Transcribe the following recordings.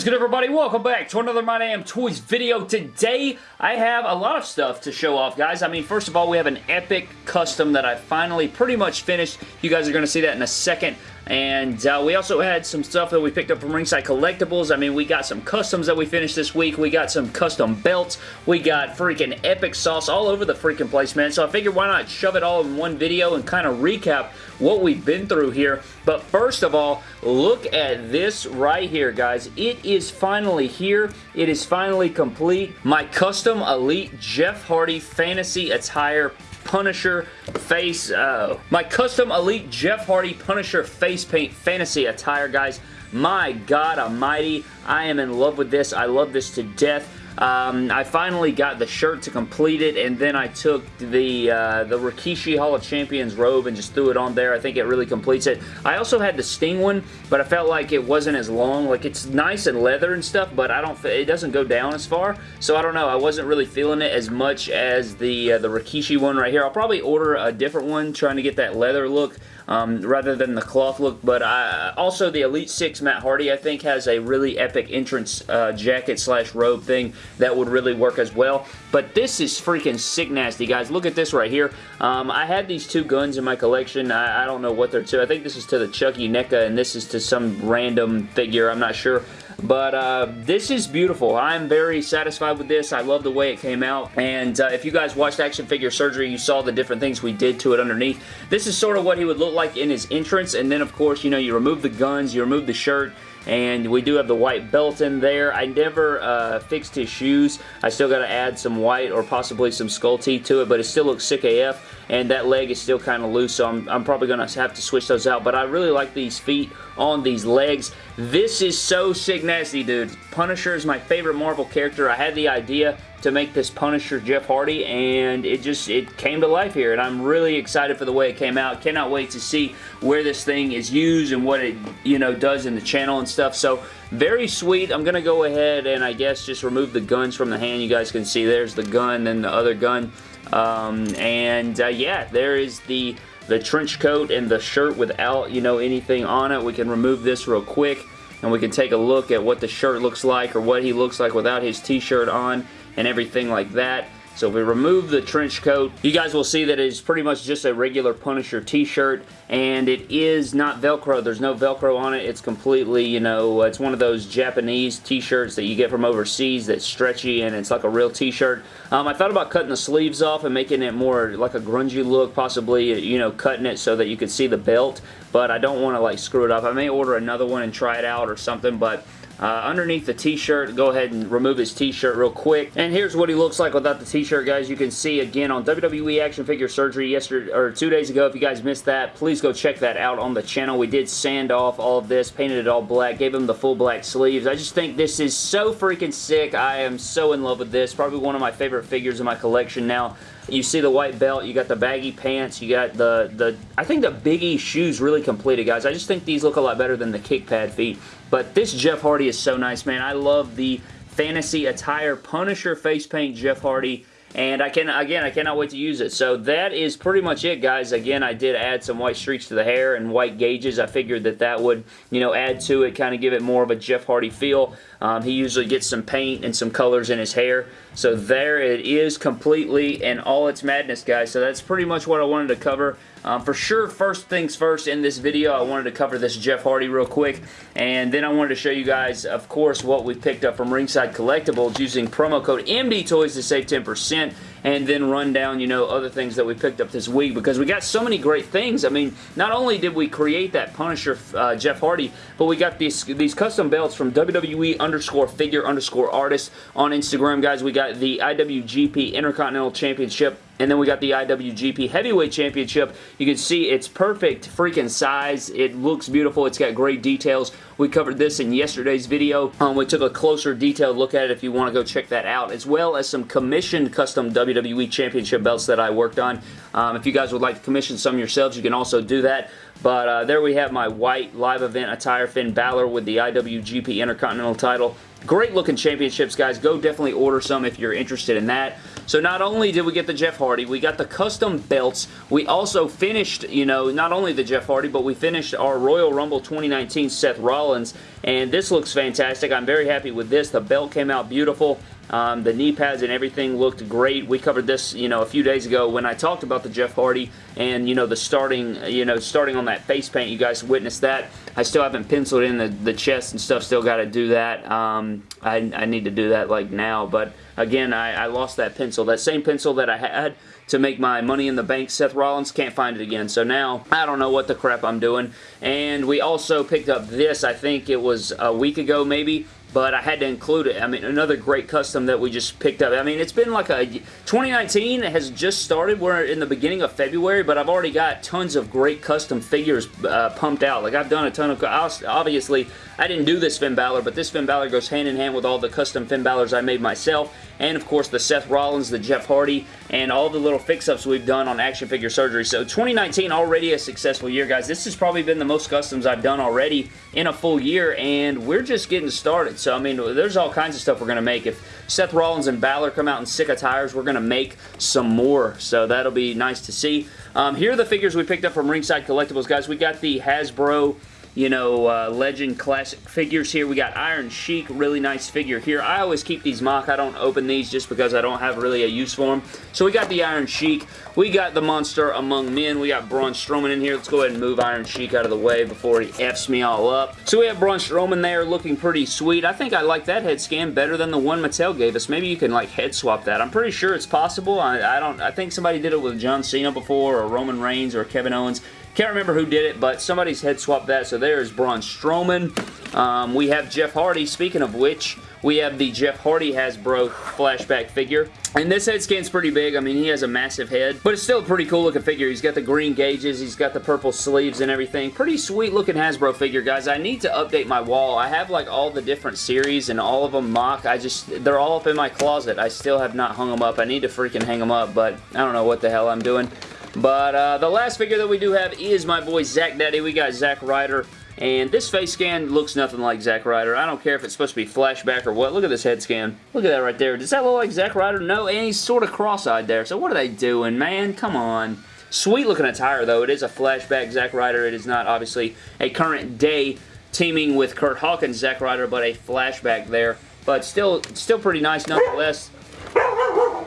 is good everybody? Welcome back to another My Damn Toys video. Today I have a lot of stuff to show off guys. I mean first of all we have an epic custom that I finally pretty much finished. You guys are going to see that in a second. And uh, we also had some stuff that we picked up from Ringside Collectibles. I mean, we got some customs that we finished this week. We got some custom belts. We got freaking epic sauce all over the freaking place, man. So I figured why not shove it all in one video and kind of recap what we've been through here. But first of all, look at this right here, guys. It is finally here. It is finally complete. My custom Elite Jeff Hardy Fantasy Attire Punisher face, uh, my custom Elite Jeff Hardy Punisher face paint fantasy attire, guys. My God almighty, I am in love with this. I love this to death. Um, I finally got the shirt to complete it, and then I took the uh, the Rikishi Hall of Champions robe and just threw it on there. I think it really completes it. I also had the Sting one, but I felt like it wasn't as long. Like, it's nice and leather and stuff, but I don't. it doesn't go down as far, so I don't know. I wasn't really feeling it as much as the, uh, the Rikishi one right here. I'll probably order a different one, trying to get that leather look um, rather than the cloth look. But I, also the Elite 6 Matt Hardy I think has a really epic entrance uh, jacket slash robe thing that would really work as well. But this is freaking sick nasty guys. Look at this right here. Um, I had these two guns in my collection. I, I, don't know what they're to. I think this is to the Chucky NECA and this is to some random figure. I'm not sure. But uh, this is beautiful. I'm very satisfied with this. I love the way it came out. And uh, if you guys watched Action Figure Surgery, you saw the different things we did to it underneath. This is sort of what he would look like in his entrance. And then, of course, you know, you remove the guns, you remove the shirt, and we do have the white belt in there. I never uh, fixed his shoes. I still got to add some white or possibly some skull teeth to it, but it still looks sick AF, and that leg is still kind of loose, so I'm, I'm probably going to have to switch those out, but I really like these feet on these legs. This is so sick nasty, dude. Punisher is my favorite Marvel character. I had the idea to make this Punisher Jeff Hardy and it just it came to life here and I'm really excited for the way it came out. Cannot wait to see where this thing is used and what it you know does in the channel and stuff. So very sweet. I'm going to go ahead and I guess just remove the guns from the hand. You guys can see there's the gun and the other gun. Um, and uh, yeah, there is the the trench coat and the shirt without, you know, anything on it. We can remove this real quick and we can take a look at what the shirt looks like or what he looks like without his t-shirt on and everything like that. So if we remove the trench coat, you guys will see that it is pretty much just a regular Punisher t-shirt, and it is not Velcro. There's no Velcro on it. It's completely, you know, it's one of those Japanese t-shirts that you get from overseas that's stretchy, and it's like a real t-shirt. Um, I thought about cutting the sleeves off and making it more like a grungy look, possibly, you know, cutting it so that you could see the belt, but I don't want to, like, screw it up. I may order another one and try it out or something, but uh, underneath the t-shirt, go ahead and remove his t-shirt real quick. And here's what he looks like without the t-shirt, guys. You can see again on WWE Action Figure Surgery yesterday or two days ago. If you guys missed that, please go check that out on the channel. We did sand off all of this, painted it all black, gave him the full black sleeves. I just think this is so freaking sick. I am so in love with this. Probably one of my favorite figures in my collection now. You see the white belt, you got the baggy pants, you got the, the I think the Biggie shoes really completed, guys. I just think these look a lot better than the kick pad feet. But this Jeff Hardy is so nice, man. I love the fantasy attire Punisher face paint Jeff Hardy and I can again I cannot wait to use it. So that is pretty much it guys. Again I did add some white streaks to the hair and white gauges. I figured that that would you know add to it kind of give it more of a Jeff Hardy feel. Um, he usually gets some paint and some colors in his hair. So there it is completely and all its madness guys. So that's pretty much what I wanted to cover um, for sure, first things first in this video, I wanted to cover this Jeff Hardy real quick, and then I wanted to show you guys, of course, what we picked up from Ringside Collectibles using promo code MDTOYS to save 10% and then run down, you know, other things that we picked up this week because we got so many great things. I mean, not only did we create that Punisher uh, Jeff Hardy, but we got these these custom belts from WWE underscore figure underscore artist on Instagram, guys. We got the IWGP Intercontinental Championship and then we got the IWGP Heavyweight Championship. You can see it's perfect freaking size. It looks beautiful. It's got great details. We covered this in yesterday's video. Um, we took a closer detailed look at it if you want to go check that out, as well as some commissioned custom WWE Championship belts that I worked on. Um, if you guys would like to commission some yourselves, you can also do that. But uh, there we have my white live event attire Finn Balor with the IWGP Intercontinental title. Great looking championships, guys. Go definitely order some if you're interested in that. So not only did we get the Jeff Hardy, we got the custom belts. We also finished, you know, not only the Jeff Hardy, but we finished our Royal Rumble 2019 Seth Rollins, and this looks fantastic. I'm very happy with this. The belt came out beautiful. Um, the knee pads and everything looked great. We covered this, you know, a few days ago when I talked about the Jeff Hardy and, you know, the starting, you know, starting on that face paint. You guys witnessed that. I still haven't penciled in the, the chest and stuff. Still got to do that. Um, I, I need to do that, like, now. But, again, I, I lost that pencil. That same pencil that I had to make my Money in the Bank Seth Rollins. Can't find it again. So now, I don't know what the crap I'm doing. And we also picked up this. I think it was a week ago, maybe but I had to include it. I mean, another great custom that we just picked up. I mean, it's been like a... 2019 has just started. We're in the beginning of February, but I've already got tons of great custom figures uh, pumped out. Like, I've done a ton of... Obviously, I didn't do this Finn Balor, but this Finn Balor goes hand in hand with all the custom Finn Balors I made myself, and of course the Seth Rollins, the Jeff Hardy, and all the little fix-ups we've done on action figure surgery. So 2019 already a successful year, guys. This has probably been the most customs I've done already in a full year, and we're just getting started. So, I mean, there's all kinds of stuff we're going to make. If Seth Rollins and Balor come out in sick tires, we're going to make some more. So that'll be nice to see. Um, here are the figures we picked up from Ringside Collectibles, guys. We got the Hasbro you know, uh, Legend Classic figures here. We got Iron Sheik, really nice figure here. I always keep these mock. I don't open these just because I don't have really a use for them. So we got the Iron Sheik. We got the Monster Among Men. We got Braun Strowman in here. Let's go ahead and move Iron Sheik out of the way before he F's me all up. So we have Braun Strowman there looking pretty sweet. I think I like that head scan better than the one Mattel gave us. Maybe you can like head swap that. I'm pretty sure it's possible. I, I don't. I think somebody did it with John Cena before or Roman Reigns or Kevin Owens. Can't remember who did it, but somebody's head swapped that. So there's Braun Strowman. Um, we have Jeff Hardy. Speaking of which, we have the Jeff Hardy Hasbro flashback figure. And this head scan's pretty big. I mean, he has a massive head, but it's still a pretty cool looking figure. He's got the green gauges. He's got the purple sleeves and everything. Pretty sweet looking Hasbro figure, guys. I need to update my wall. I have like all the different series and all of them mock. I just, they're all up in my closet. I still have not hung them up. I need to freaking hang them up, but I don't know what the hell I'm doing. But uh, the last figure that we do have is my boy Zack Daddy. We got Zack Ryder. And this face scan looks nothing like Zack Ryder. I don't care if it's supposed to be flashback or what. Look at this head scan. Look at that right there. Does that look like Zack Ryder? No, and he's sort of cross-eyed there. So what are they doing, man? Come on. Sweet looking attire, though. It is a flashback Zack Ryder. It is not, obviously, a current day teaming with Kurt Hawkins Zack Ryder, but a flashback there. But still, still pretty nice nonetheless.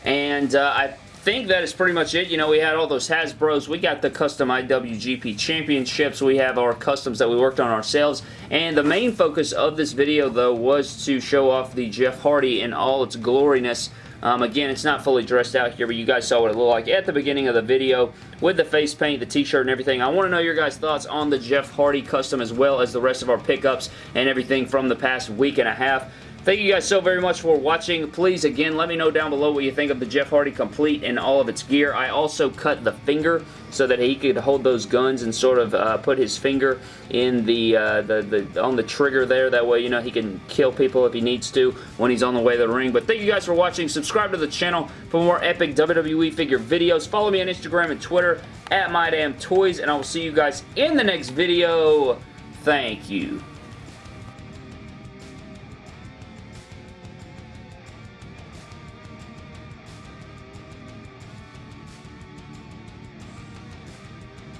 And uh, I think that is pretty much it. You know, we had all those Hasbros. We got the custom IWGP Championships. We have our customs that we worked on ourselves. And the main focus of this video, though, was to show off the Jeff Hardy in all its gloriness. Um, again, it's not fully dressed out here, but you guys saw what it looked like at the beginning of the video with the face paint, the t-shirt, and everything. I want to know your guys' thoughts on the Jeff Hardy custom as well as the rest of our pickups and everything from the past week and a half. Thank you guys so very much for watching. Please, again, let me know down below what you think of the Jeff Hardy complete and all of its gear. I also cut the finger so that he could hold those guns and sort of uh, put his finger in the, uh, the, the on the trigger there. That way, you know, he can kill people if he needs to when he's on the way to the ring. But thank you guys for watching. Subscribe to the channel for more epic WWE figure videos. Follow me on Instagram and Twitter at MyDamnToys, and I will see you guys in the next video. Thank you.